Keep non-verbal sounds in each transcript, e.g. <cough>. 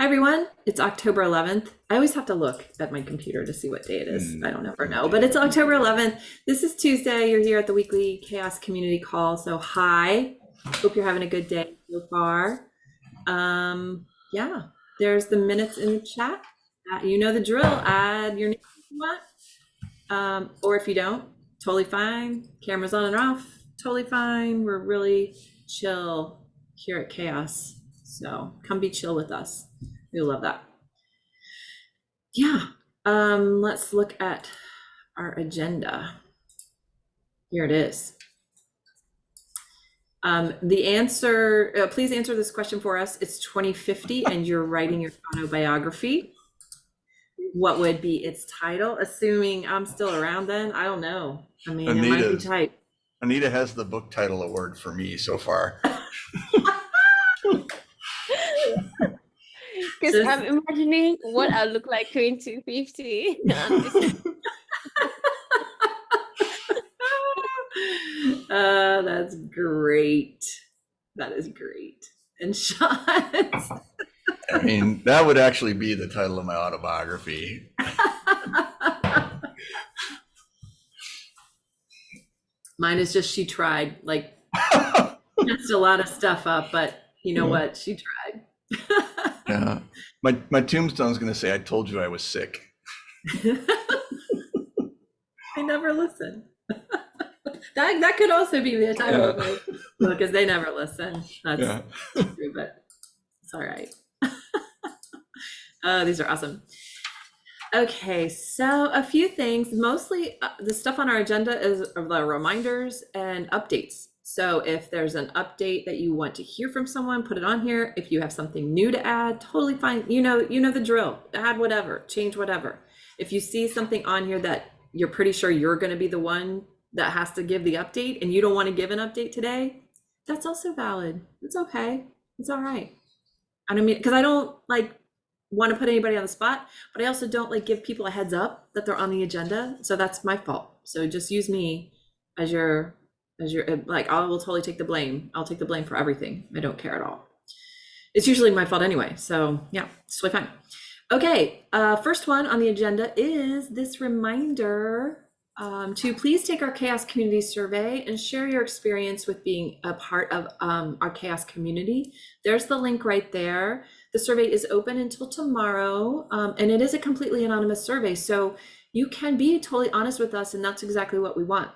Hi, everyone. It's October 11th. I always have to look at my computer to see what day it is. Mm. I don't ever know, but it's October 11th. This is Tuesday. You're here at the weekly Chaos Community Call. So, hi. Hope you're having a good day so far. Um, yeah, there's the minutes in the chat. Uh, you know the drill. Add your name if you want. Um, or if you don't, totally fine. Cameras on and off, totally fine. We're really chill here at Chaos. So come be chill with us. We love that. Yeah. Um, let's look at our agenda. Here it is. Um, the answer, uh, please answer this question for us. It's 2050 and you're writing your autobiography. What would be its title? Assuming I'm still around then, I don't know. I mean, it might be tight. Anita has the book title award for me so far. <laughs> Because This- I'm imagining what I look like <laughs> 2050. <laughs> <laughs> uh, that's great. That is great. And Sean, I mean, that would actually be the title of my autobiography. mine is just she tried. Like messed a lot of stuff up, but you know Yeah. what? She tried. Yeah. My my tombstone's gonna say, I told you I was sick. <laughs> I never listen. <laughs> that that could also be the title of my book, because they never listen. That's Yeah. true, but it's all right. <laughs> uh, these are awesome. Okay, so a few things. Mostly uh, the stuff on our agenda is the reminders and updates. So if there's an update that you want to hear from someone, put it on here. If you have something new to add, totally fine. You know, you know the drill. Add whatever, change whatever. If you see something on here that you're pretty sure you're going to be the one that has to give the update and you don't want to give an update today, that's also valid. It's okay. It's all right. I don't mean because I don't like want to put anybody on the spot, but I also don't like give people a heads up that they're on the agenda. So that's my fault. So just use me as your as your like I will totally take the blame. I'll take the blame for everything. I don't care at all. It's usually my fault anyway. So yeah, it's totally fine. Okay, uh, first one on the agenda is this reminder um, to please take our chaos community survey and share your experience with being a part of um, our chaos community. There's the link right there. The survey is open until tomorrow, um, and it is a completely anonymous survey. So you can be totally honest with us, and that's exactly what we want.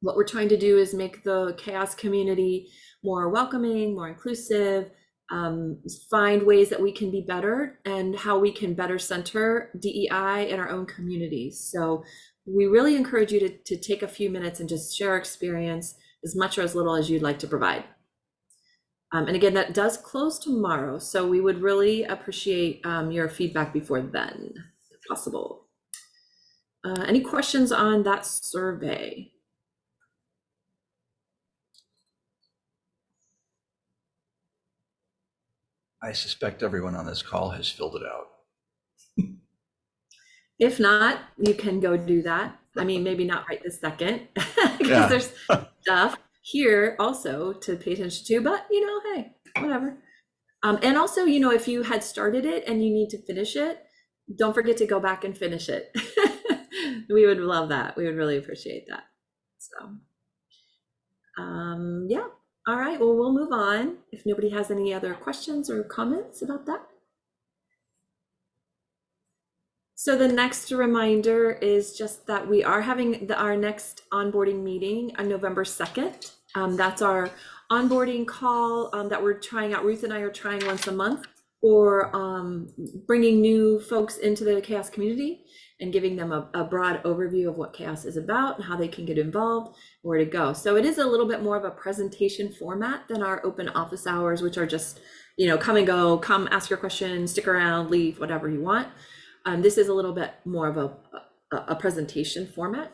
What we're trying to do is make the chaos community more welcoming, more inclusive, um, find ways that we can be better and how we can better center DEI in our own communities. So we really encourage you to, to take a few minutes and just share experience as much or as little as you'd like to provide. Um, and again, that does close tomorrow, so we would really appreciate um, your feedback before then, if possible. Uh, any questions on that survey? I suspect everyone on this call has filled it out. If not, you can go do that. I mean, maybe not right this second, <laughs> because Yeah. there's stuff here also to pay attention to, but you know, hey, whatever. Um, and also, you know, if you had started it and you need to finish it, don't forget to go back and finish it. <laughs> we would love that. We would really appreciate that. So, um, yeah. All right. Well, we'll move on. If nobody has any other questions or comments about that. So the next reminder is just that we are having the, our next onboarding meeting on November 2nd. Um, that's our onboarding call um, that we're trying out. Ruth and I are trying once a month for um, bringing new folks into the chaos community and giving them a, a broad overview of what chaos is about and how they can get involved, where to go. So it is a little bit more of a presentation format than our open office hours, which are just, you know, come and go, come ask your question, stick around, leave, whatever you want. Um, this is a little bit more of a, a, a presentation format.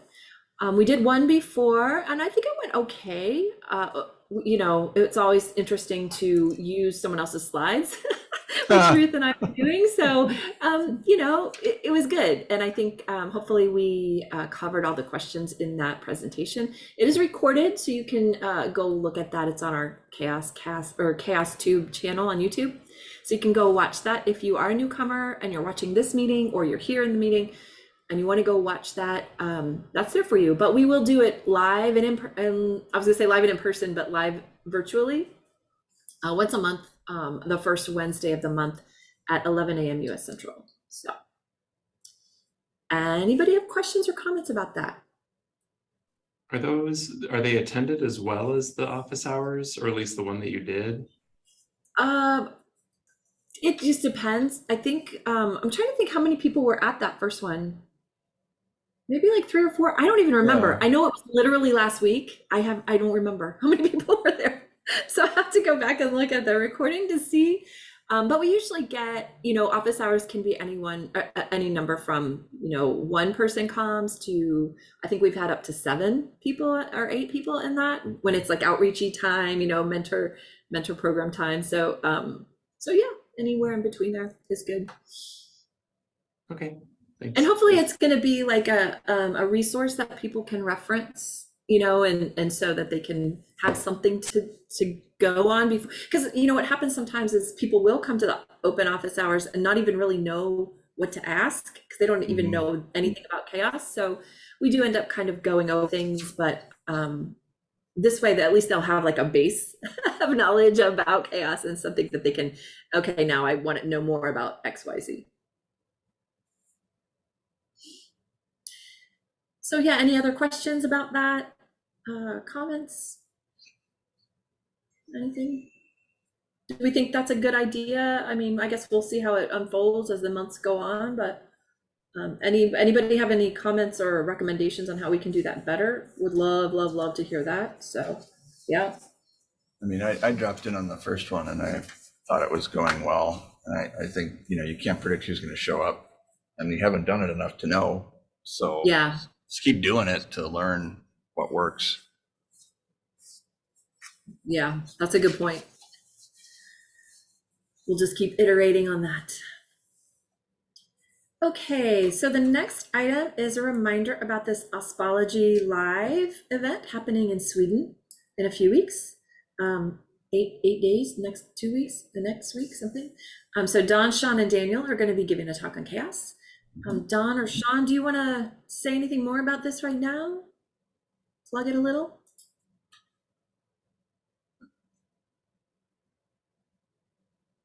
Um, we did one before, and I think it went okay. Uh, you know, it's always interesting to use someone else's slides <laughs> which Ruth and I were doing. So, um, you know, it, it was good. And I think um, hopefully we uh, covered all the questions in that presentation. It is recorded, so you can uh, go look at that. It's on our Chaos Cast or Chaos Tube channel on YouTube. So you can go watch that if you are a newcomer and you're watching this meeting or you're here in the meeting and you want to go watch that. Um, that's there for you. But we will do it live and in. And I was gonna say live and in person, but live virtually uh, once a month, um, the first Wednesday of the month at 11 a.m. US Central. So, anybody have questions or comments about that? Are those, are they attended as well as the office hours, or at least the one that you did? Um, it just depends. I think um, I'm trying to think how many people were at that first one. Maybe like three or four. I don't even remember. Yeah. I know it was literally last week. I have I don't remember how many <laughs> people were there. <laughs> So I have to go back and look at the recording to see. Um, but we usually get, you know, office hours can be anyone, uh, uh, any number from, you know, one person comes to, I think we've had up to seven people or eight people in that when it's like outreachy time, you know, mentor, mentor program time. So, um, so yeah, anywhere in between there is good. Okay, thanks. And hopefully it's going to be like a, um, a resource that people can reference, you know, and, and so that they can have something to, to go on before, because you know, what happens sometimes is people will come to the open office hours and not even really know what to ask because they don't even Mhm. know anything about chaos. So we do end up kind of going over things, but, um, this way that at least they'll have like a base <laughs> of knowledge about chaos and something that they can, okay, now I want to know more about X, Y, Z. So yeah, any other questions about that? Uh, comments? Anything? Do we think that's a good idea? I mean, I guess we'll see how it unfolds as the months go on, but um, any, anybody have any comments or recommendations on how we can do that better? Would love, love, love to hear that. So, yeah. I mean, I, I dropped in on the first one and I thought it was going well. And I, I think, you know, you can't predict who's going to show up and we haven't done it enough to know. So Yeah. just keep doing it to learn what works. Yeah, that's a good point. We'll just keep iterating on that. Okay, so the next item is a reminder about this Ospology Live event happening in Sweden in a few weeks. Um, eight, eight days, next two weeks, the next week, something. Um, so Dawn, Sean, and Daniel are going to be giving a talk on chaos. Um, Dawn or Sean, do you want to say anything more about this right now? Plug it a little?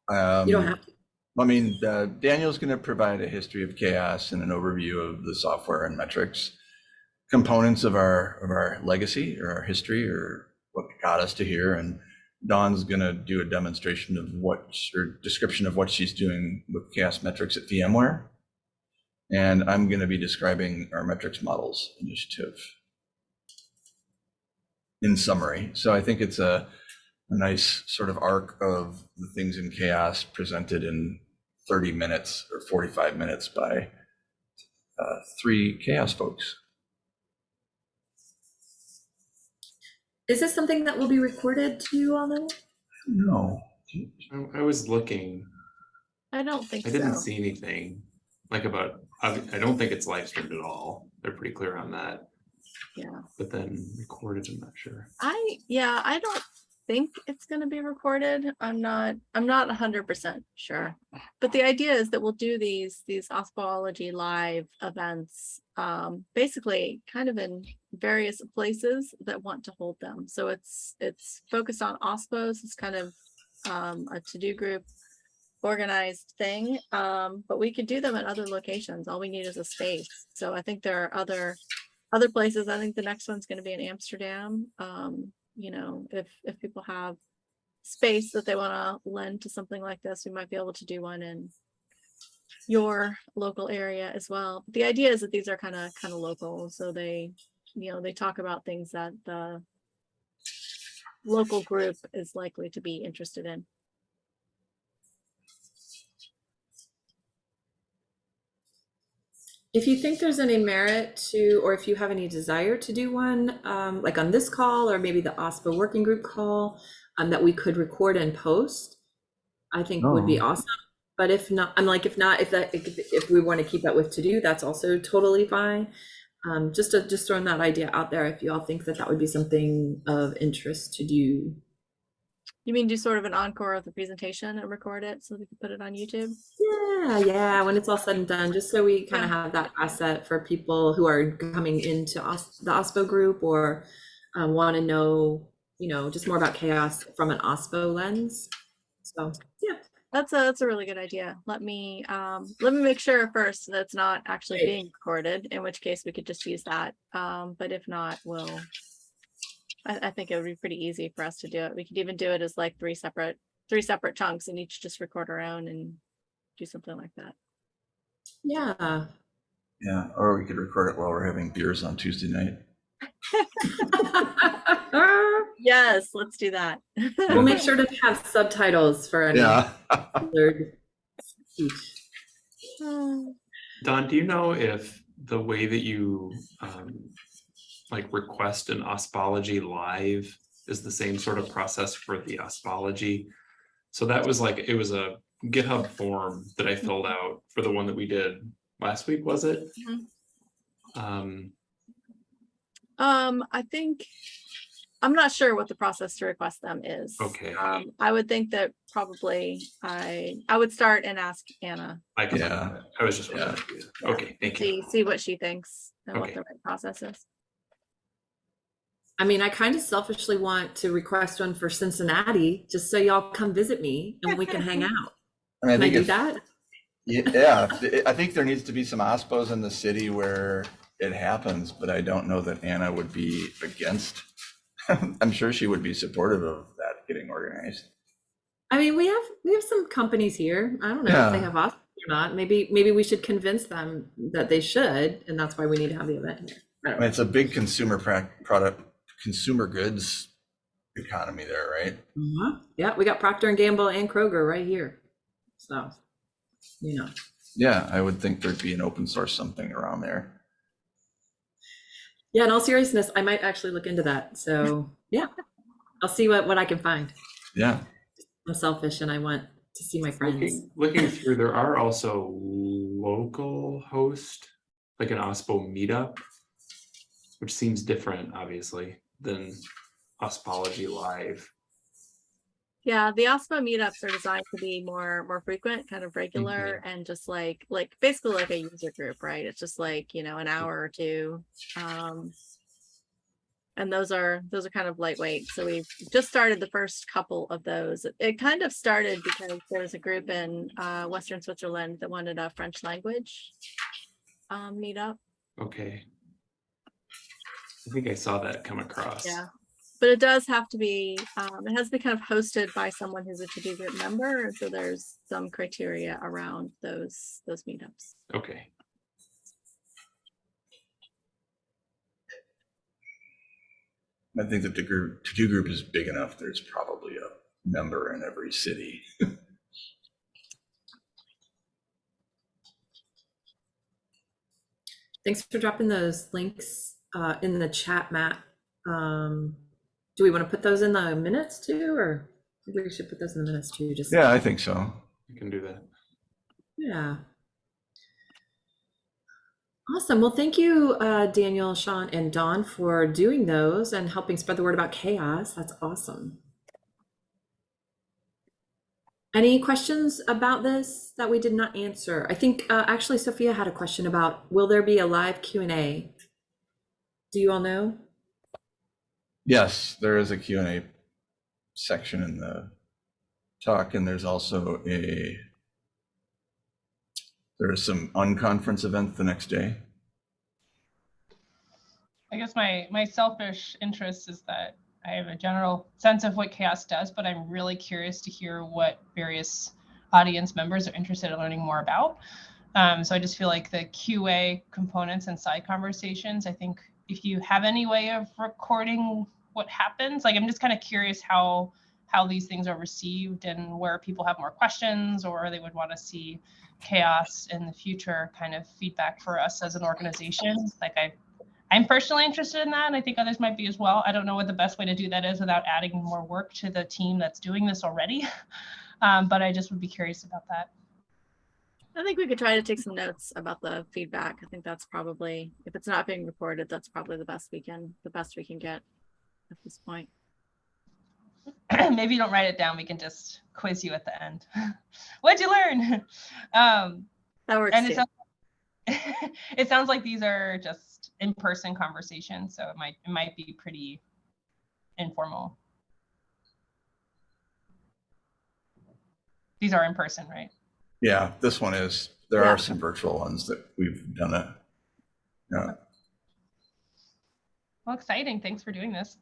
Um, You don't have to. I mean, uh, Daniel's going to provide a history of chaos and an overview of the software and metrics components of our of our legacy or our history or what got us to here. And Dawn's going to do a demonstration of what or description of what she's doing with chaos metrics at VMware. And I'm going to be describing our metrics models initiative in summary. So I think it's a a nice sort of arc of the things in chaos presented in 30 minutes or 45 minutes by uh, three chaos folks. Is this something that will be recorded to you all know? No. I- I was looking, I don't think I didn't so. see anything like about, I, I don't think it's live streamed at all. They're pretty clear on that. Yeah. But then recorded, I'm not sure. I, yeah, I don't think it's gonna be recorded. I'm not, I'm not hundred percent sure. But the idea is that we'll do these, these Ospology live events, um, basically kind of in various places that want to hold them. So it's, it's focused on OSPOs. It's kind of um, a to-do group organized thing. Um, but we could do them at other locations. All we need is a space. So I think there are other other places, I think the next one's gonna be in Amsterdam. Um, you know, if, if people have space that they wanna lend to something like this, we might be able to do one in your local area as well. The idea is that these are kind of, kind of local, so they, you know, they talk about things that the local group is likely to be interested in. If you think there's any merit to, or if you have any desire to do one, um, like on this call or maybe the OSPO working group call, um, that we could record and post, I think would be Oh. awesome. but if not, I'm like, if not, if that, if, if we want to keep that with to do, that's also totally fine. Um, just to, just throwing that idea out there, if you all think that that would be something of interest to do. You mean do sort of an encore of the presentation and record it so we can put it on YouTube? Yeah, yeah, when it's all said and done, just so we kind of have that asset for people who are coming into OS, the OSPO group or um, want to know, you know, just more about chaos from an OSPO lens. So, yeah. That's a, that's a really good idea. Let me, um, let me make sure first that it's not actually being recorded, in which case we could just use that. Um, but if not, we'll. I, I think it would be pretty easy for us to do it. We could even do it as like three separate, three separate chunks and each just record our own and do something like that. Yeah. Yeah, or we could record it while we're having beers on Tuesday night. <laughs> Yes, let's do that. we'll make sure to have subtitles for any Yeah. blurred speech. Dawn, do you know if the way that you um like request an ospology live is the same sort of process for the ospology? So that was like, it was a GitHub form that I filled out for the one that we did last week, was it? Mhm. Um, Um, I think, I'm not sure what the process to request them is. Okay. Um, I would think that probably I, I would start and ask Anna, I can, Yeah. I was just, Yeah. wondering. okay, thank you. see, see what she thinks and what the right process is. I mean, I kind of selfishly want to request one for Cincinnati, just so y'all come visit me and we can hang out. <laughs> I mean, I Can I think do if- that? Yeah, I think there needs to be some OSPOs in the city where it happens, but I don't know that Anna would be against. <laughs> I'm sure she would be supportive of that getting organized. I mean, we have we have some companies here. I don't know if they have us or not. Maybe maybe we should convince them that they should, and that's why we need to have the event here. I I mean, it's a big consumer product, consumer goods economy there, right? Uh-huh. Yeah, we got Procter and Gamble and Kroger right here. So, you know, Yeah, I would think there'd be an open source something around there. yeah. In all seriousness, I might actually look into that. So, yeah, I'll see what what I can find. Yeah, I'm selfish, and I want to see my friends. Looking, looking through, there are also local host, like an OSPO meetup, which seems different, obviously, than Ospology Live. Yeah, the OSPO meetups are designed to be more, more frequent, kind of regular and just like, like basically like a user group, right? It's just like, you know, an hour or two. Um, and those are, those are kind of lightweight. So we've just started the first couple of those. It- It kind of started because there was a group in uh, Western Switzerland that wanted a French language um, meetup. Okay. I think I saw that come across. Yeah. But it does have to be, um, it has to be kind of hosted by someone who's a to-do group member. and So there's some criteria around those, those meetups. Okay. I think that the group, to-do group is big enough. There's probably a member in every city. Thanks for dropping those links uh, in the chat, Matt. Um, do we want to put those in the minutes too, or maybe we should put those in the minutes too? Just Yeah, I think so. You can do that. yeah. Awesome. Well, thank you, uh, Daniel, Sean, and Dawn for doing those and helping spread the word about chaos. That's awesome. Any questions about this that we did not answer? I think uh, actually Sophia had a question about will there be a live Q and A? Do you all know? Yes, there is a Q and A section in the talk, and there's also a, there is some unconference event the next day. I guess my my selfish interest is that I have a general sense of what chaos does, but I'm really curious to hear what various audience members are interested in learning more about. Um, so I just feel like the QA components and side conversations. I think if you have any way of recording what happens, like I'm just kind of curious how how these things are received and where people have more questions or they would want to see chaos in the future kind of feedback for us as an organization. Like I I'm personally interested in that, and I think others might be as well. I don't know what the best way to do that is without adding more work to the team that's doing this already. <laughs> Um, but I just would be curious about that. I think we could try to take some notes about the feedback. I think that's probably, if it's not being recorded, that's probably the best we can, the best we can get at this point. <clears throat> Maybe you don't write it down. We can just quiz you at the end. <laughs> What'd you learn? <laughs> Um, That works and it too. sounds, <laughs> it sounds like these are just in-person conversations, so it might it might be pretty informal. These are in person, right? Yeah, this one is, there Yeah. are some virtual ones that we've done it. Yeah, Well, exciting. Thanks for doing this.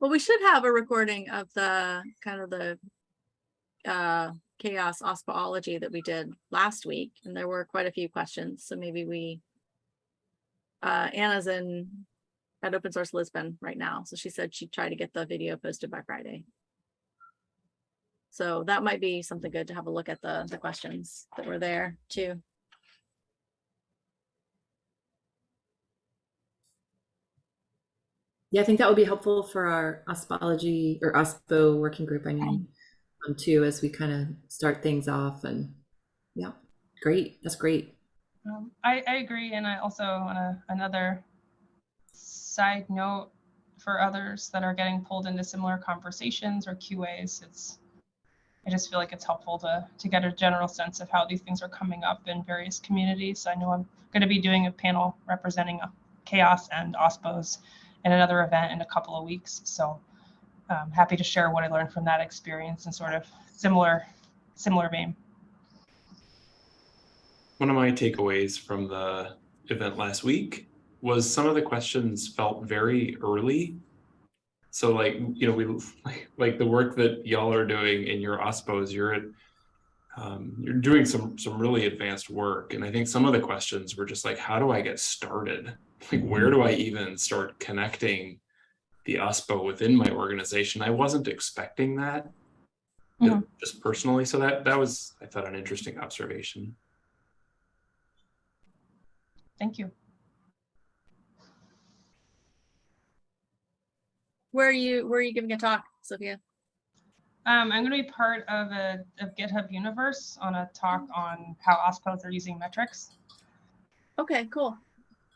Well, we should have a recording of the kind of the uh chaos ospology that we did last week, and there were quite a few questions, so maybe we uh Anna's in at Open Source Lisbon right now, so she said she'd try to get the video posted by Friday. So that might be something good to have a look at the the questions that were there too. Yeah, I think that would be helpful for our ospology or OSPO working group, I mean, um, too, as we kind of start things off and, yeah, great, that's great. Um, I, I agree, and I also on a, another side note for others that are getting pulled into similar conversations or QAs, it's I just feel like it's helpful to to get a general sense of how these things are coming up in various communities. I know I'm going to be doing a panel representing uh, chaos and OSPOs in another event in a couple of weeks, so I'm happy to share what I learned from that experience and sort of similar similar vein. One of my takeaways from the event last week was some of the questions felt very early. So like, you know, we like, <laughs> like the work that y'all are doing in your OSPOs, you're at, um, you're doing some some really advanced work. And I think some of the questions were just like, how do I get started? Like, where do I even start connecting the OSPO within my organization? I wasn't expecting that uh, Mhm. just personally. So that that was, I thought, an interesting observation. Thank you. Where are you, where are you giving a talk, Sophia? Um, I'm going to be part of a of GitHub Universe on a talk on how OSPOs are using metrics. Okay, cool.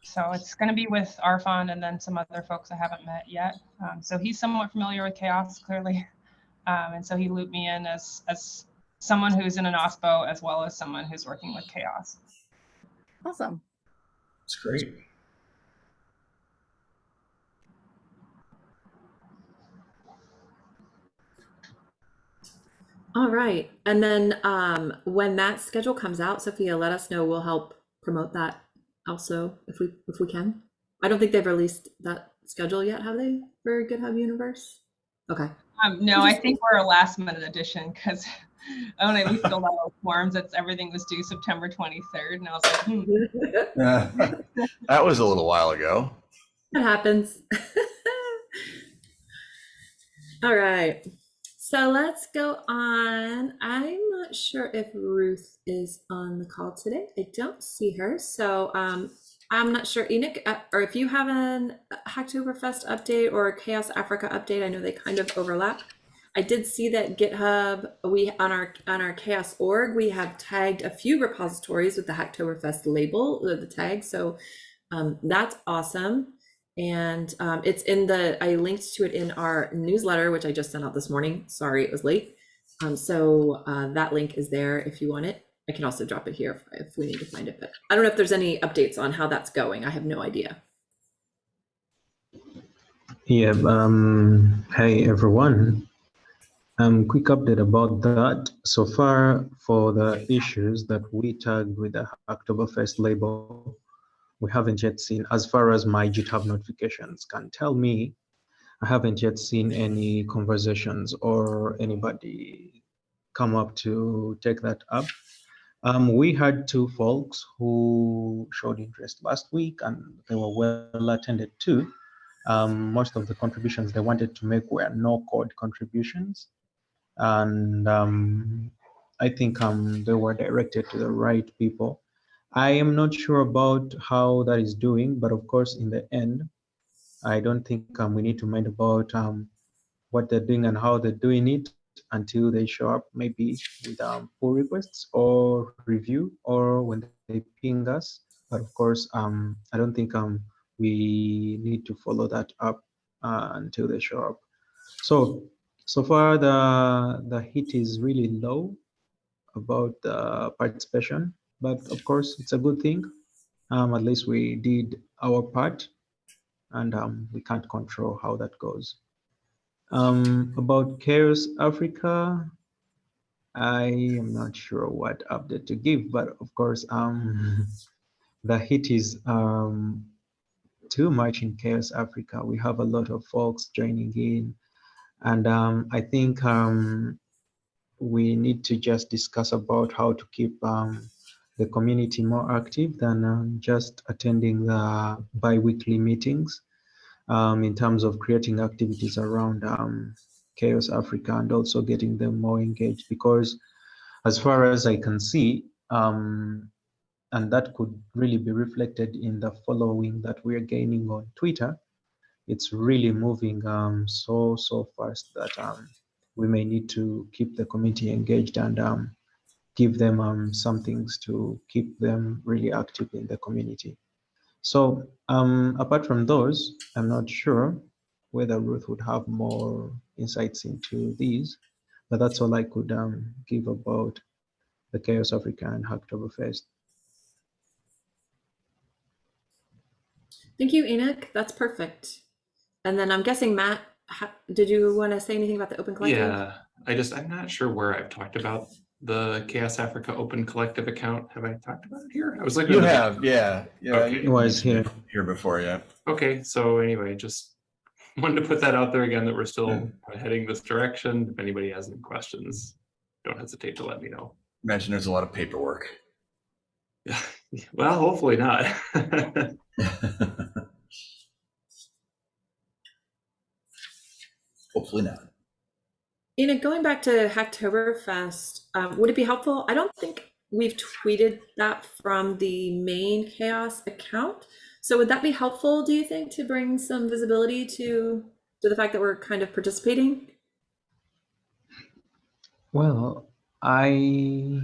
So it's going to be with Arfon and then some other folks I haven't met yet. Um, so he's somewhat familiar with chaos, clearly, <laughs> um, and so he looped me in as as someone who's in an OSPO as well as someone who's working with chaos. Awesome. it's great. All right, and then um, when that schedule comes out, Sophia, let us know. We'll help promote that also if we if we can. I don't think they've released that schedule yet, have they, for GitHub Universe? Okay. Um, no, I think we're a last minute addition because when I filled out those forms, that's everything was due September 23rd, and I was like, hmm. <laughs> <laughs> That was a little while ago. It happens. <laughs> All right. So let's go on. I'm not sure if Ruth is on the call today. I don't see her. So um, I'm not sure, Enoch, uh, or if you have an Hacktoberfest update or Chaos Africa update. I know they kind of overlap. I did see that GitHub, we on our on our Chaos org, we have tagged a few repositories with the Hacktoberfest label, uh, the tag. So um, that's awesome. And um, it's in the, I linked to it in our newsletter, which I just sent out this morning. Sorry, it was late. Um, so uh, that link is there if you want it. I can also drop it here if, if we need to find it, but I don't know if there's any updates on how that's going. I have no idea. Yeah, um, hey everyone. Um, quick update about that. So far, for the issues that we tagged with the October Oktoberfest label, we haven't yet seen, as far as my GitHub notifications can tell me, I haven't yet seen any conversations or anybody come up to take that up. Um, we had two folks who showed interest last week and they were well attended too. Um, most of the contributions they wanted to make were no code contributions. And um, I think um, they were directed to the right people. I am not sure about how that is doing, but of course, in the end, I don't think um, we need to mind about um, what they're doing and how they're doing it. until they show up, maybe with um, pull requests or review or when they ping us. But of course, um, I don't think um, we need to follow that up uh, until they show up. So, so far the, the heat is really low about the participation, but of course it's a good thing. Um, at least we did our part and um, we can't control how that goes. Um, about Chaos Africa, I am not sure what update to give, but of course, um, <laughs> the heat is um, too much in Chaos Africa. We have a lot of folks joining in, and um, I think we need to just discuss about how to keep um, the community more active than um, just attending the bi-weekly meetings um, in terms of creating activities around um, Chaos Africa and also getting them more engaged. Because as far as I can see, um, and that could really be reflected in the following that we're gaining on Twitter, it's really moving um, so, so fast that um, we may need to keep the community engaged and give them um, some things to keep them really active in the community. So um, apart from those, I'm not sure whether Ruth would have more insights into these, but that's all I could um, give about the Chaos Africa and Hacktoberfest. Thank you, Enoch. That's perfect. And then I'm guessing Matt, ha- did you want to say anything about the Open Collective? Yeah, I just, I'm not sure where I've talked about the Chaos Africa Open Collective account. Have I talked about it here? I was looking. You at the- have, yeah, yeah. Okay. you Was here. Here before, yeah. Okay, so anyway, just <laughs> wanted to put that out there again, that we're still Yeah. heading this direction. If anybody has any questions, don't hesitate to let me know. Imagine there's a lot of paperwork. Yeah, <laughs> well, hopefully not. <laughs> Hopefully not. Enoch, going back to Hacktoberfest, um, would it be helpful? I don't think we've tweeted that from the main Chaos account. So would that be helpful, do you think, to bring some visibility to to the fact that we're kind of participating? Well, I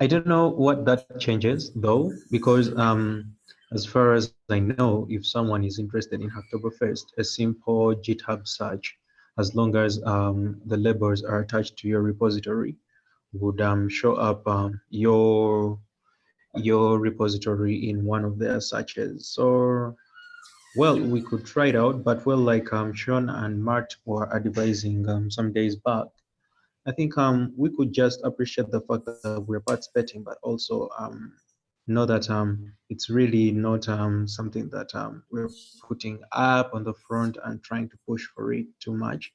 I don't know what that changes though, because um, as far as I know, if someone is interested in Hacktoberfest, a simple GitHub search, as long as um, the labels are attached to your repository, would um, show up um, your your repository in one of their searches. So, well, we could try it out, but well, like um, Sean and Mart were advising um, some days back, I think um, we could just appreciate the fact that we're participating, but also um, know that um, it's really not um, something that um, we're putting up on the front and trying to push for it too much.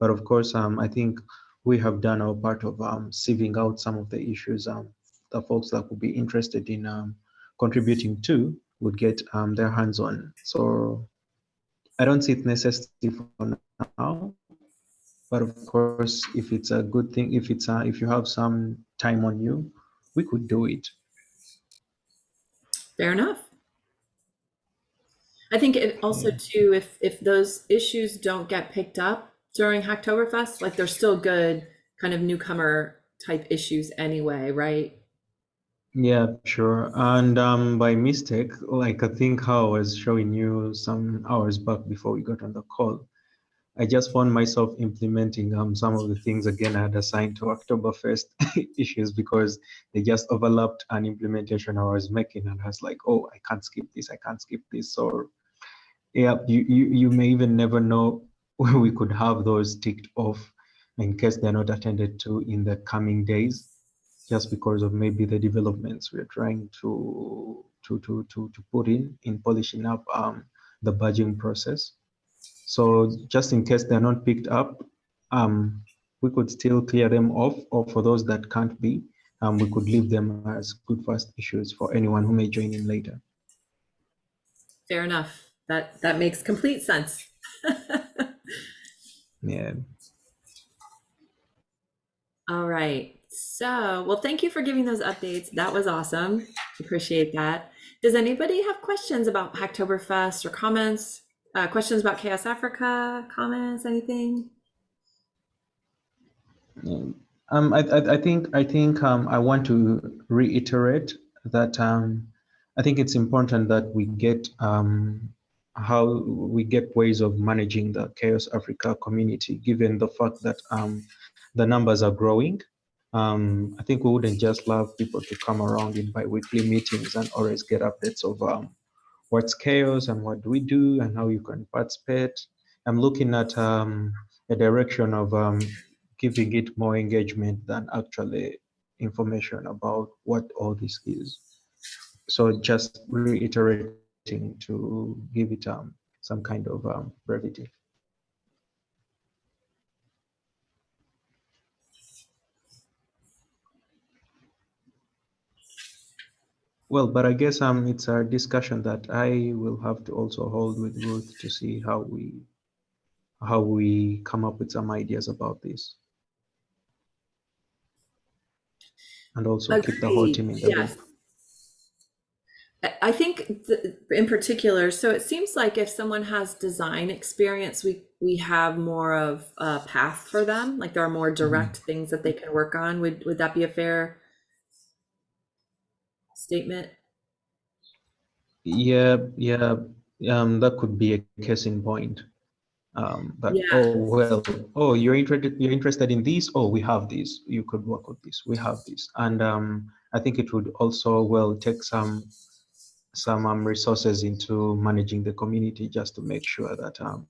But of course, um, I think we have done our part of um, sieving out some of the issues um, the folks that would be interested in um, contributing to would get um, their hands on. So I don't see it necessary for now, but of course, if it's a good thing, if it's a, if you have some time on you, we could do it. Fair enough. I think it also too, if if those issues don't get picked up during Hacktoberfest, like they're still good kind of newcomer type issues anyway, right? Yeah, sure. And um, by mistake, like I think how I was showing you some hours back before we got on the call, I just found myself implementing um, some of the things again I had assigned to October 1st <laughs> issues because they just overlapped an implementation I was making, and I was like, oh, I can't skip this, I can't skip this. So, yeah, you you you may even never know <laughs> when we could have those ticked off in case they're not attended to in the coming days just because of maybe the developments we're trying to to to to, to put in in polishing up um, the badging process. So just in case they're not picked up, um, we could still clear them off, or for those that can't be, um, we could leave them as good first issues for anyone who may join in later. Fair enough. That that makes complete sense. <laughs> Yeah. All right. So, well, thank you for giving those updates. That was awesome. Appreciate that. Does anybody have questions about Hacktoberfest or comments? Uh, questions about Chaos Africa? Comments? Anything? Um, um, I, I, I think I think um, I want to reiterate that um, I think it's important that we get um, how we get ways of managing the Chaos Africa community, given the fact that um, the numbers are growing. Um, I think we wouldn't just love people to come around in bi-weekly meetings and always get updates of um, what's chaos and what do we do and how you can participate. I'm looking at um, a direction of um, giving it more engagement than actually information about what all this is. So just reiterating to give it um, some kind of um, brevity. Well, but I guess um, it's a discussion that I will have to also hold with Ruth to see how we how we come up with some ideas about this. And also keep the whole team in the loop. yes. I- I think th- in particular, so it seems like if someone has design experience, we we have more of a path for them. Like there are more direct things that they can work on. Would would that be a fair statement? Yeah, yeah, um, that could be a case in point. Um, but Yeah. oh well, oh you're interested you're interested in this. Oh, we have this. You could work with this. We have this, and um, I think it would also well take some some um, resources into managing the community just to make sure that um,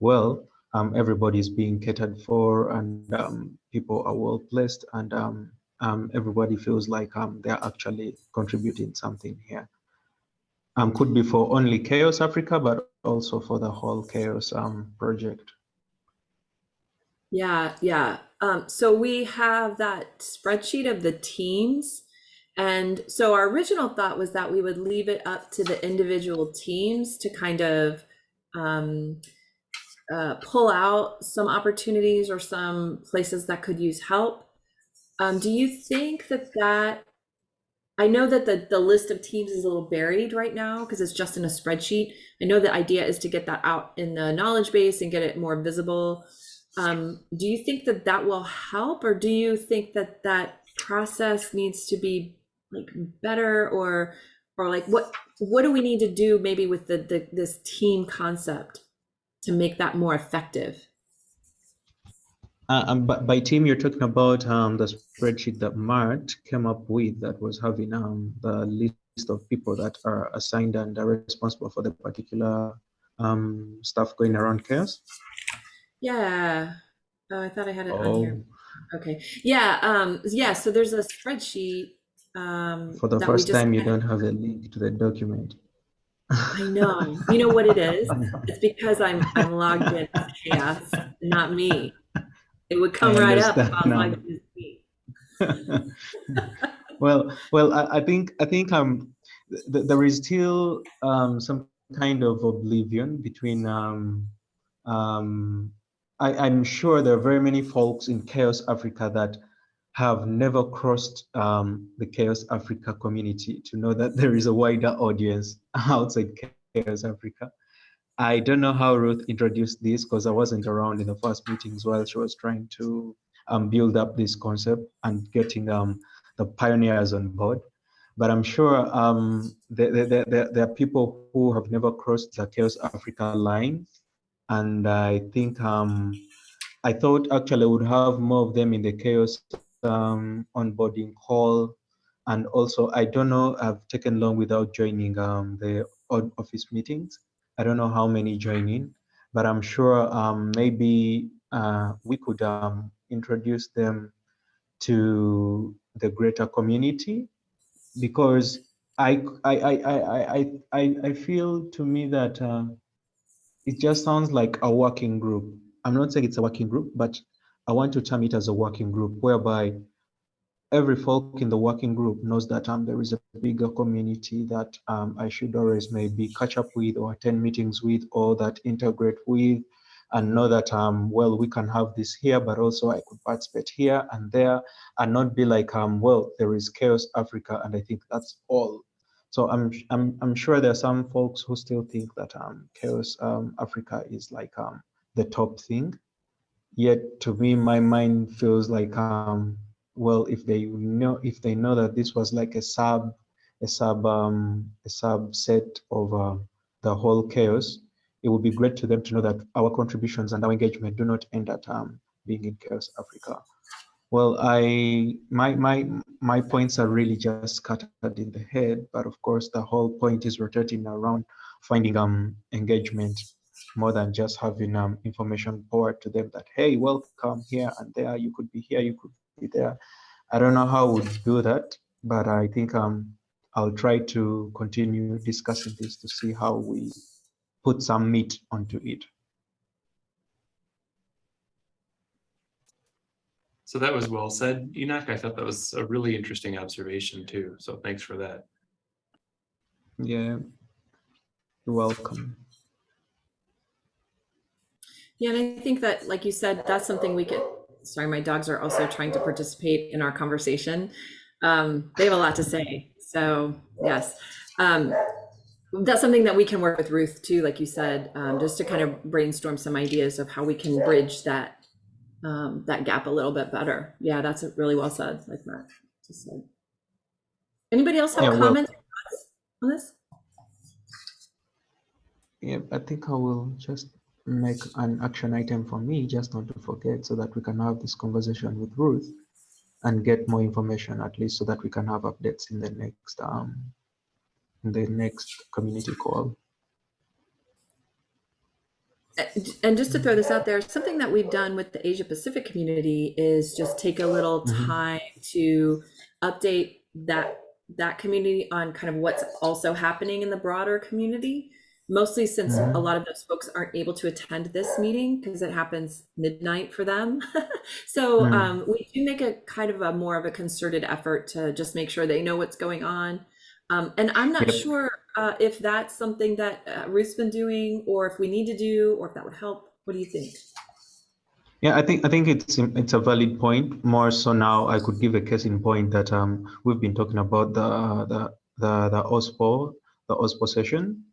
well um, everybody is being catered for and um, people are well placed and um, um, everybody feels like um, they're actually contributing something here. Um, could be for only Chaos Africa, but also for the whole Chaos um, project. Yeah, yeah. Um, so we have that spreadsheet of the teams. And so our original thought was that we would leave it up to the individual teams to kind of um, uh, pull out some opportunities or some places that could use help. Um, do you think that that, I know that the, the list of teams is a little buried right now because it's just in a spreadsheet. I know the idea is to get that out in the knowledge base and get it more visible. Um, do you think that that will help, or do you think that that process needs to be like better, or or like what what do we need to do maybe with the, the this team concept to make that more effective? Uh, um, by, by team, you're talking about um, the spreadsheet that Mart came up with that was having um, the list of people that are assigned and are responsible for the particular um, stuff going around chaos. Yeah. Oh, I thought I had it on Oh, here. Okay. Yeah. Um. Yeah. So there's a spreadsheet. Um. for the first time, you don't have a link to the document. I know. You know what it is? <laughs> It's because I'm I'm logged in as chaos, not me. It would come I right up if understand I was now. <laughs> well, well, I, I think I think um, th- there is still um, some kind of oblivion between. Um, um, I, I'm sure there are very many folks in Chaos Africa that have never crossed um, the Chaos Africa community to know that there is a wider audience <laughs> outside Chaos Africa. I don't know how Ruth introduced this because I wasn't around in the first meetings while she was trying to um, build up this concept and getting um, the pioneers on board. But I'm sure um, there, there, there, there are people who have never crossed the Chaos Africa line. And I think um, I thought actually would have more of them in the Chaos um, onboarding call. And also, I don't know, I've taken long without joining um, the office meetings. I don't know how many join in, but I'm sure um, maybe uh, we could um, introduce them to the greater community because I I I I I I, feel to me that uh, it just sounds like a working group. I'm not saying it's a working group, but I want to term it as a working group whereby every folk in the working group knows that um, there is a bigger community that um, I should always maybe catch up with or attend meetings with or that integrate with and know that um well we can have this here but also I could participate here and there and not be like um well there is chaos Africa and I think that's all. So I'm I'm I'm sure there are some folks who still think that um chaos um Africa is like um the top thing. Yet to me, my mind feels like, um, well, if they know, if they know that this was like a sub, a sub, um, a subset of uh, the whole chaos, it would be great to them to know that our contributions and our engagement do not end at um, being in Chaos Africa. Well, I my my my points are really just scattered in the head, but of course the whole point is rotating around finding um engagement more than just having um information poured to them that hey, welcome here and there, you could be here, you could there. I don't know how we do that, but I think um I'll try to continue discussing this to see how we put some meat onto it. So that was well said, Enoch. I thought that was a really interesting observation too. So thanks for that. Yeah, you're welcome. Yeah, and I think that, like you said, that's something we could, sorry, my dogs are also trying to participate in our conversation. Um, they have a lot to say, so yes. Um, that's something that we can work with Ruth too, like you said, um, just to kind of brainstorm some ideas of how we can bridge that um, that gap a little bit better. Yeah, that's really well said, like Matt just said. Anybody else have Yeah, comments thoughts on this? Yeah, I think I will just make an action item for me, just not to forget, so that we can have this conversation with Ruth and get more information, at least so that we can have updates in the next um in the next community call. And just to throw this out there, something that we've done with the Asia Pacific community is just take a little Mhm. time to update that that community on kind of what's also happening in the broader community. Mostly since Mhm. a lot of those folks aren't able to attend this meeting because it happens midnight for them. <laughs> so um, we do make a kind of a more of a concerted effort to just make sure they know what's going on. Um, and I'm not Yep. sure uh, if that's something that uh, Ruth's been doing, or if we need to do, or if that would help. What do you think? Yeah, I think I think it's it's a valid point. More so now, I could give a case in point that um we've been talking about the the the the OSPO the OSPO session,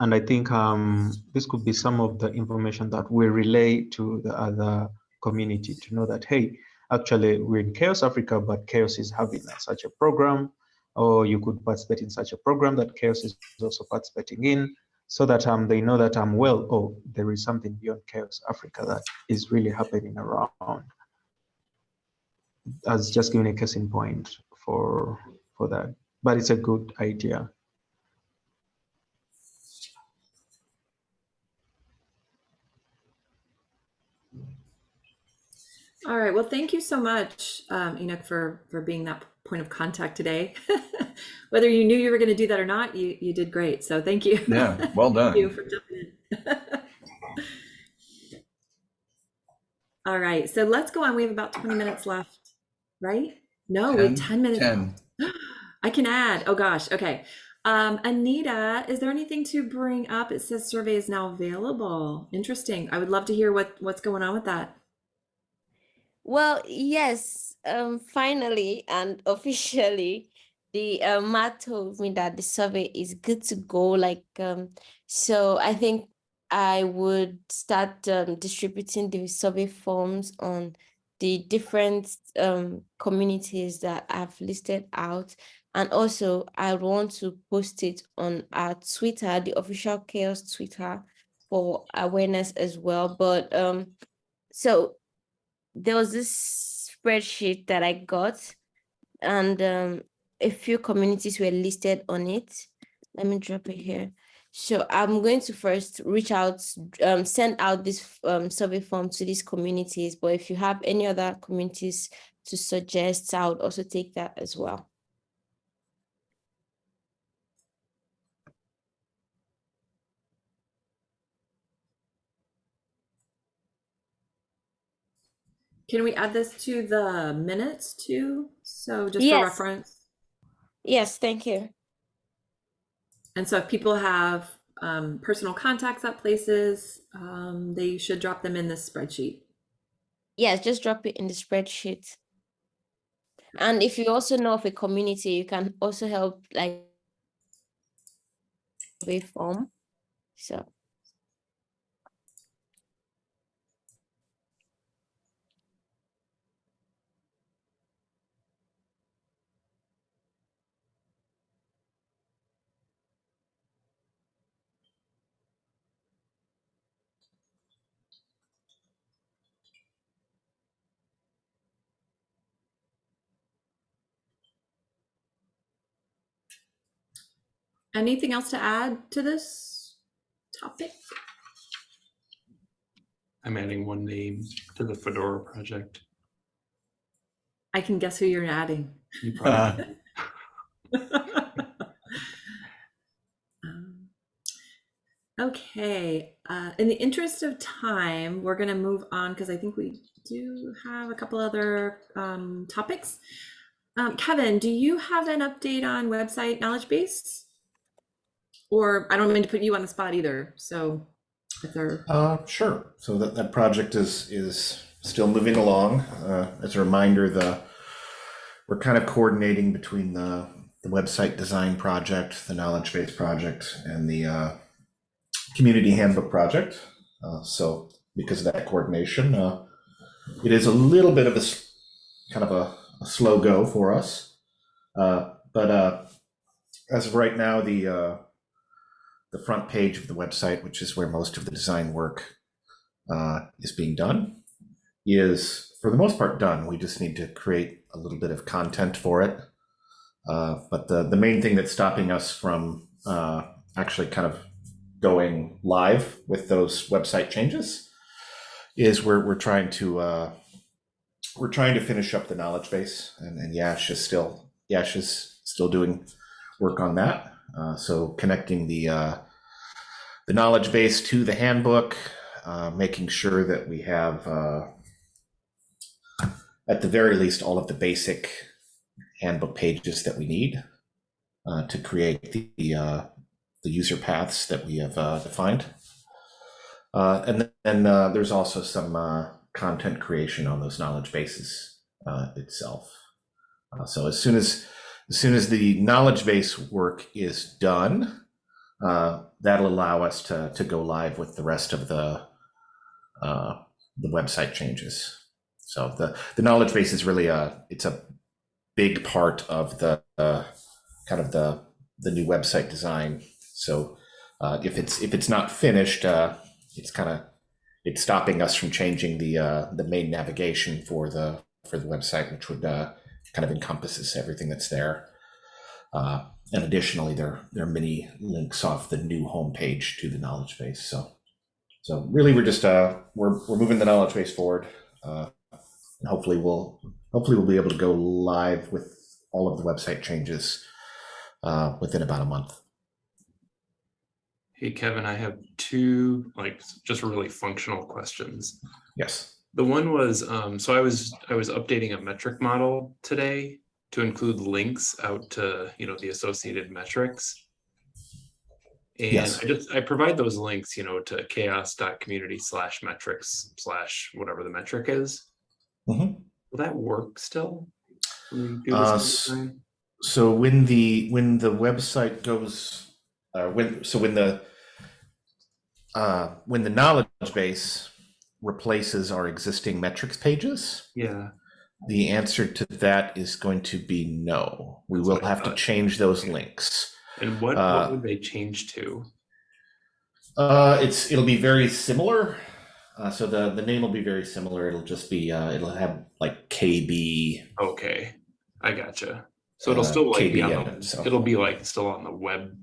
and I think um this could be some of the information that we relay to the other community to know that hey, actually we're in CHAOSS Africa, but CHAOSS is having such a program, or you could participate in such a program that CHAOSS is also participating in so that um, they know that I'm well, oh, there is something beyond CHAOSS Africa that is really happening around. As just giving a case in point for for that, but it's a good idea. All right. Well, thank you so much, um, Enoch, for for being that point of contact today. <laughs> Whether you knew you were going to do that or not, you you did great. So thank you. Yeah, well done. <laughs> Thank you for jumping in. <laughs> All right. So let's go on. We have about 20 minutes left, right? No, we have 10, 10 minutes. 10. <gasps> I can add. Oh gosh. Okay. Um, Anita, is there anything to bring up? It says survey is now available. Interesting. I would love to hear what what's going on with that. Well, yes, um, finally and <laughs> officially, the uh, Matt told me that the survey is good to go. Like, um, so I think I would start um, distributing the survey forms on the different um, communities that I've listed out. And also, I want to post it on our Twitter, the official CHAOSS Twitter, for awareness as well. But um, so there was this spreadsheet that I got, and um, a few communities were listed on it. Let me drop it here. So I'm going to first reach out, um, send out this um, survey form to these communities. But if you have any other communities to suggest, I would also take that as well. Can we add this to the minutes too? So just for reference. Yes, thank you. And so if people have um, personal contacts at places, um, they should drop them in this spreadsheet. Yes, just drop it in the spreadsheet. And if you also know of a community, you can also help like survey form. So anything else to add to this topic? I'm adding one name to the Fedora project. I can guess who you're adding. You probably- <laughs> Um, Okay, uh, in the interest of time, we're gonna move on because I think we do have a couple other um, topics. Um, Kevin, do you have an update on website knowledge base? Or I don't mean to put you on the spot either, so if there, Uh, sure. So that, that project is, is still moving along. Uh, as a reminder, the, we're kind of coordinating between the, the website design project, the knowledge base project, and the, uh, community handbook project. Uh, so because of that coordination, uh, it is a little bit of a, kind of a, a slow go for us. Uh, but, uh, as of right now, the, the front page of the website, which is where most of the design work uh, is being done, is for the most part done. We just need to create a little bit of content for it. Uh, but the, the main thing that's stopping us from uh, actually kind of going live with those website changes is we're, we're trying to uh, we're trying to finish up the knowledge base and, and Yash is still Yash is still doing work on that. Uh, so connecting the uh, the knowledge base to the handbook, uh, making sure that we have, uh, at the very least, all of the basic handbook pages that we need uh, to create the the, uh, the user paths that we have uh, defined. Uh, and then there's also some content creation on those knowledge bases itself. So as soon as as soon as the knowledge base work is done, uh, that'll allow us to to go live with the rest of the uh, the website changes. So the the knowledge base is really a it's a big part of the uh, kind of the the new website design. So uh, if it's if it's not finished, uh, it's kind of it's stopping us from changing the uh, the main navigation for the for the website, which would uh, kind of encompasses everything that's there. Uh, and additionally, there there are many links off the new homepage to the knowledge base. So so really, we're just uh, we're we're moving the knowledge base forward, uh, and hopefully we'll hopefully we'll be able to go live with all of the website changes uh, within about a month. Hey, Kevin, I have two, like, just really functional questions. Yes. The one was, um, so I was, I was updating a metric model today to include links out to, you know, the associated metrics. And Yes. I just, I provide those links, you know, to chaoss.community slash metrics slash whatever the metric is. Mhm. Will that work still? Uh, this s- next time? So when the when the website goes, uh, when so when the uh, when the knowledge base replaces our existing metrics pages, Yeah, the answer to that is going to be no. We That's will have to change those links. and what, Uh, what would they change to? Uh, it's it'll be very similar. Uh, so the the name will be very similar. It'll just be uh, it'll have like KB. Okay, I gotcha. So it'll Uh, still like be KB on it, the, so. it'll be like still on the web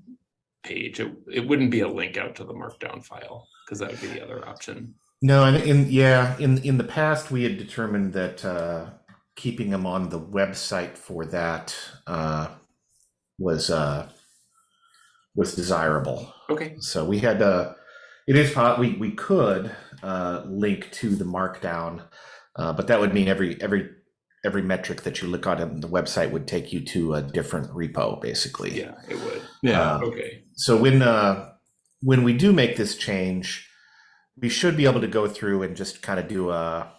page. It, it wouldn't be a link out to the markdown file because that would be the other option. No, and in yeah, in in the past we had determined that uh, keeping them on the website for that uh, was uh, was desirable. Okay, So we had uh, it is we we could uh, link to the markdown, uh, but that would mean every every every metric that you look on in the website would take you to a different repo, basically. yeah, it would. Yeah. Uh, Okay, so when uh, when we do make this change, we should be able to go through and just kind of do a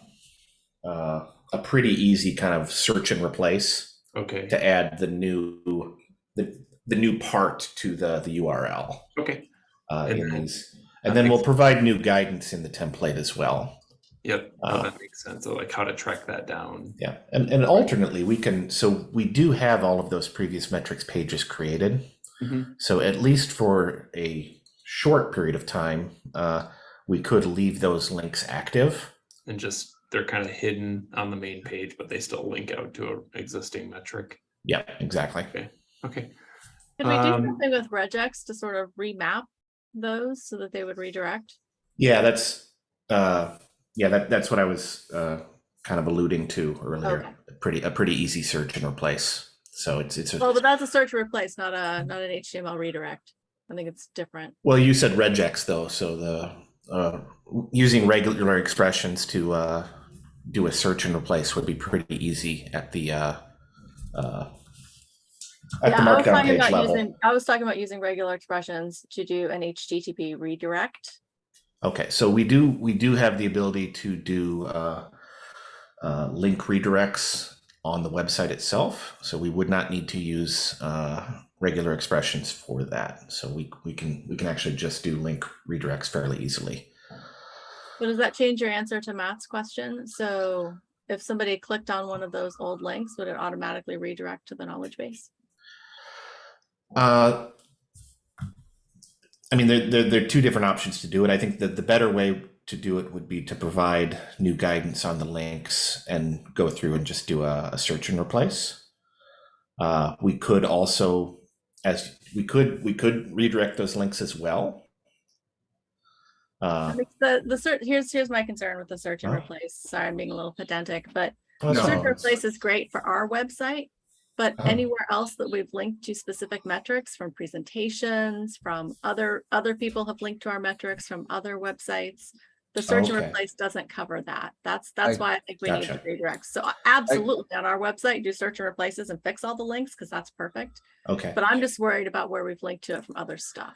uh, a pretty easy kind of search and replace okay, to add the new the, the new part to the the URL okay. uh, And in then- these, and then we'll provide new guidance in the template as well. Yep, no, Uh, that makes sense. So like how to track that down. Yeah, and and alternately we can so we do have all of those previous metrics pages created. Mhm. So at least for a short period of time, uh, we could leave those links active. And just, they're kind of hidden on the main page, but they still link out to an existing metric. Yeah, exactly. Okay. Could we do Um, something with regex to sort of remap those so that they would redirect? Yeah, that's, uh, yeah, that, that's what I was, uh, kind of alluding to earlier. Okay. A Pretty, a pretty easy search and replace. So it's, it's, Well, but that's a search and replace, not a, not an HTML redirect. I think it's different. well, you said regex though, so the, uh, using regular expressions to, uh, do a search and replace would be pretty easy at the, uh, uh, at Yeah, the I was markdown talking page about level. using, I was talking about using regular expressions to do an HTTP redirect. Okay, so we do we do have the ability to do uh, uh, link redirects on the website itself. So we would not need to use uh, regular expressions for that. So we we can we can actually just do link redirects fairly easily. But does that change your answer to Matt's question? So if somebody clicked on one of those old links, would it automatically redirect to the knowledge base? Uh, I mean, there, there, there are two different options to do it. I think that the better way to do it would be to provide new guidance on the links and go through and just do a, a search and replace. Uh, we could also, as we could, we could redirect those links as well. I Uh, The, the search, here's, here's my concern with the search and replace. Sorry, I'm being a little pedantic, but Oh, the No. search and replace is great for our website. But Uh-huh. anywhere else that we've linked to specific metrics from presentations, from other, other people have linked to our metrics from other websites. The search and replace doesn't cover that. That's, that's I- why I think we need to redirect. So absolutely on our website, do search and replaces and fix all the links because that's perfect. okay. But I'm just worried about where we've linked to it from other stuff.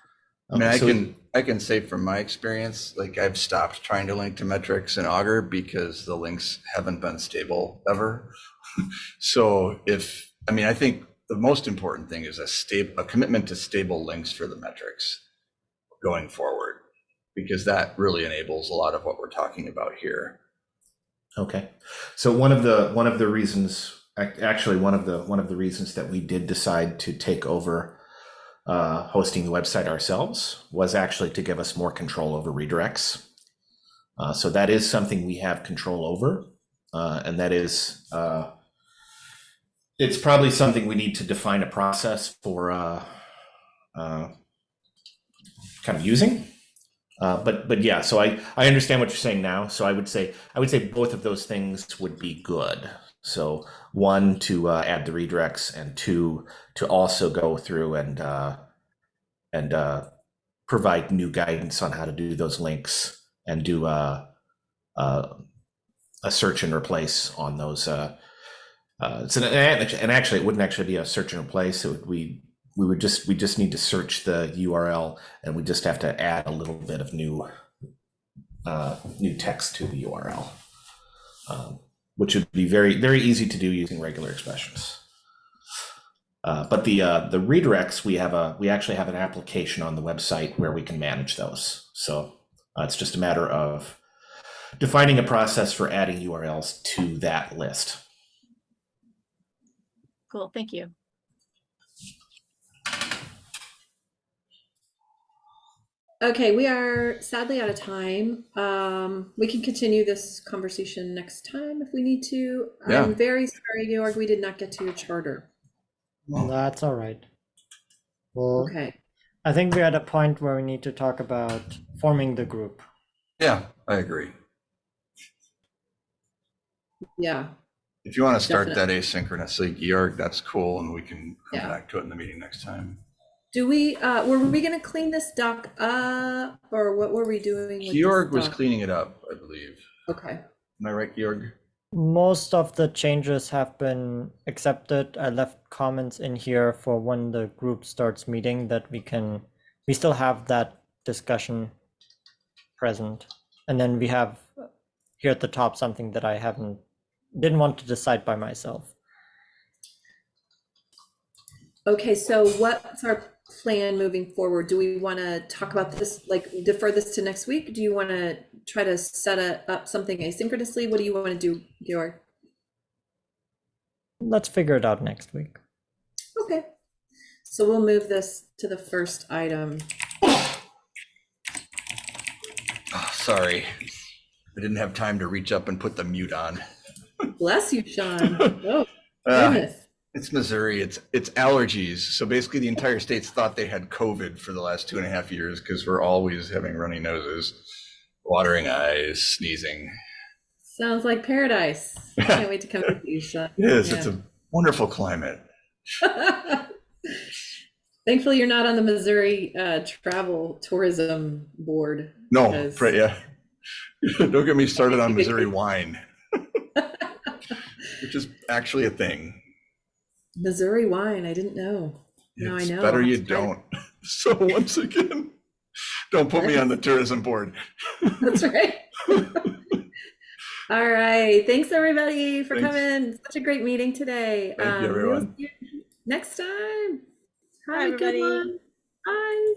I mean, Okay, I so- can, I can say from my experience, like I've stopped trying to link to metrics in Augur because the links haven't been stable ever. <laughs> So if, I mean, I think the most important thing is a stable, a commitment to stable links for the metrics going forward. Because that really enables a lot of what we're talking about here. Okay, so one of the one of the reasons, actually, one of the one of the reasons that we did decide to take over uh, hosting the website ourselves was actually to give us more control over redirects. Uh, so that is something we have control over, uh, and that is uh, it's probably something we need to define a process for uh, uh, kind of using. But but yeah, so I I understand what you're saying now. So I would say I would say both of those things would be good. So one to uh, add the redirects, and two to also go through and uh, and uh, provide new guidance on how to do those links and do uh, uh, a search and replace on those. Uh, so and actually, it wouldn't actually be a search and replace. It would we we would just we just need to search the URL and we just have to add a little bit of new new text to the URL, um, which would be very very easy to do using regular expressions. Uh, but the uh, the redirects we have a we actually have an application on the website where we can manage those. So uh, it's just a matter of defining a process for adding URLs to that list. Cool, thank you. Okay, we are sadly out of time. Um, we can continue this conversation next time if we need to. Yeah. I'm very sorry, Georg, we did not get to your charter. That's all right. Well, Okay, I think we're at a point where we need to talk about forming the group. Yeah, I agree. yeah, If you want to start that asynchronously, Georg, that's cool, and we can come Yeah. back to it in the meeting next time. Do we, uh, were we gonna clean this doc up, or what were we doing? with this Georg was doc? cleaning it up, I believe. Okay, Am I right, Georg? Most of the changes have been accepted. I left comments in here for when the group starts meeting that we can, we still have that discussion present. And then we have uh, here at the top something that I haven't, didn't want to decide by myself. okay, so what's our plan moving forward? Do we wanna talk about this, like defer this to next week? Do you wanna try to set a- up something asynchronously? What do you wanna do, Georg? Let's figure it out next week. Okay, so we'll move this to the first item. Oh, sorry. I didn't have time to reach up and put the mute on. Bless you, Sean. <laughs> Oh, Ah, goodness. It's Missouri. It's it's allergies. So basically, the entire state's thought they had COVID for the last two and a half years because we're always having runny noses, watering eyes, sneezing. Sounds like paradise. Can't wait to come with you, Sean. <laughs> Yes, it's a wonderful climate. <laughs> Thankfully, you're not on the Missouri uh, Travel Tourism Board. No, because- right? Yeah. <laughs> Don't get me started on Missouri wine, which is actually a thing. Missouri wine. I didn't know. Now I know. better you have to try it. don't. <laughs> So <laughs> once again, don't put me on the tourism board. That's right. <laughs> All right. Thanks everybody for Thanks. coming. Such a great meeting today. Thank you, Um, we'll everyone. see you Next time. Bye, Have a good everybody. one. Bye.